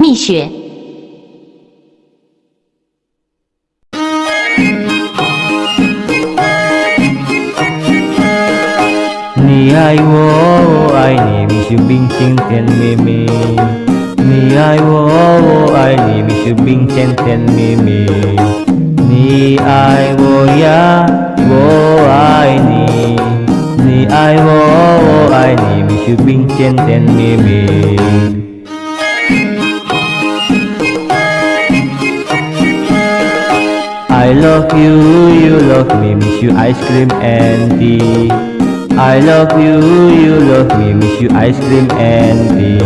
蜜雪，你爱我，我爱你，蜜雪冰清甜蜜蜜。你爱我，我爱你，蜜雪冰清甜蜜蜜。你爱我呀，我爱你。你爱我，我爱你，蜜雪冰清甜蜜蜜。Love you, you love me, Mixue ice cream and tea. I love you, you love me, Mixue ice cream and tea.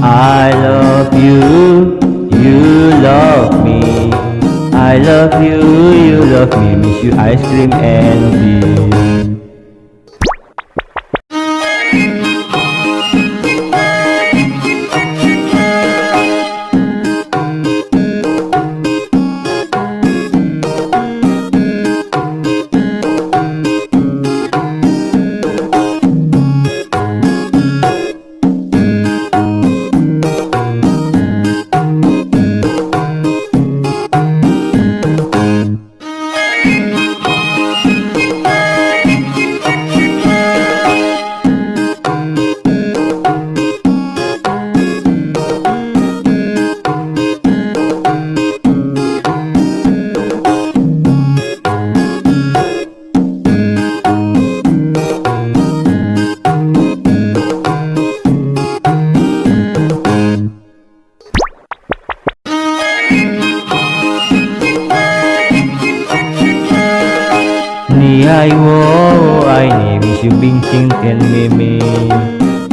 I love you, you love me. I love you, you love me, Mixue ice cream and tea. mi ai wo ai ni mi su bing chen ten mi mi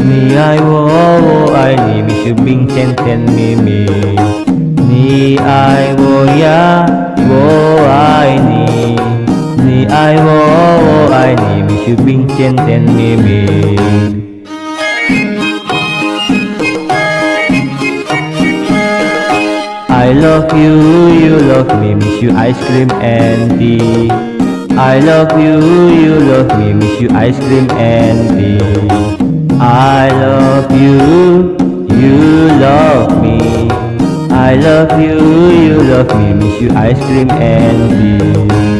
mi ai wo ai ni mi su bing chen ten mi mi ni ai wo ya wo ai ni. Ni ai wo ai ni mi su bing chen ten mi mi I love you, you love me, miss you ice cream and tea. I love you, you love me, Mixue ice cream and tea. I love you, you love me. I love you, you love me, Mixue ice cream and tea.